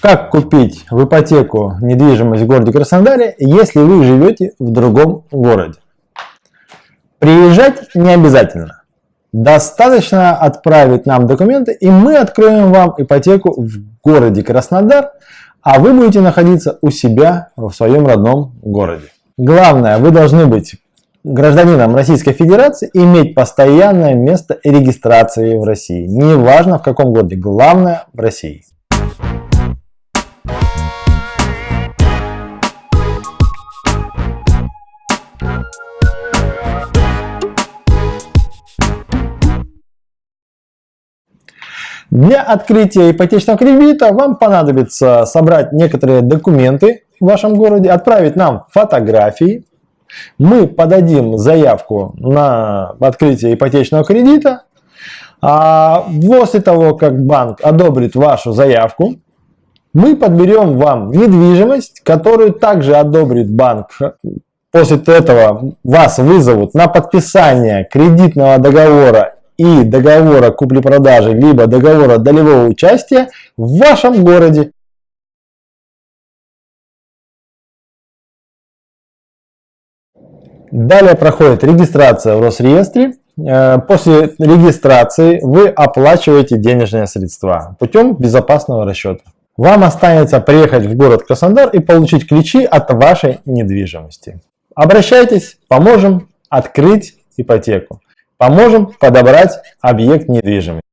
Как купить в ипотеку недвижимость в городе Краснодаре, если вы живете в другом городе? Приезжать не обязательно. Достаточно отправить нам документы, и мы откроем вам ипотеку в городе Краснодар, а вы будете находиться у себя в своем родном городе. Главное, вы должны быть гражданином Российской Федерации иметь постоянное место регистрации в России. Неважно в каком городе, главное в России. Для открытия ипотечного кредита вам понадобится собрать некоторые документы в вашем городе, отправить нам фотографии. Мы подадим заявку на открытие ипотечного кредита. А после того, как банк одобрит вашу заявку, мы подберем вам недвижимость, которую также одобрит банк. После этого вас вызовут на подписание кредитного договора и договора купли-продажи, либо договора долевого участия в вашем городе. Далее проходит регистрация в Росреестре. Э, после регистрации вы оплачиваете денежные средства путем безопасного расчета. Вам останется приехать в город Краснодар и получить ключи от вашей недвижимости. Обращайтесь, поможем открыть ипотеку. Поможем подобрать объект недвижимости.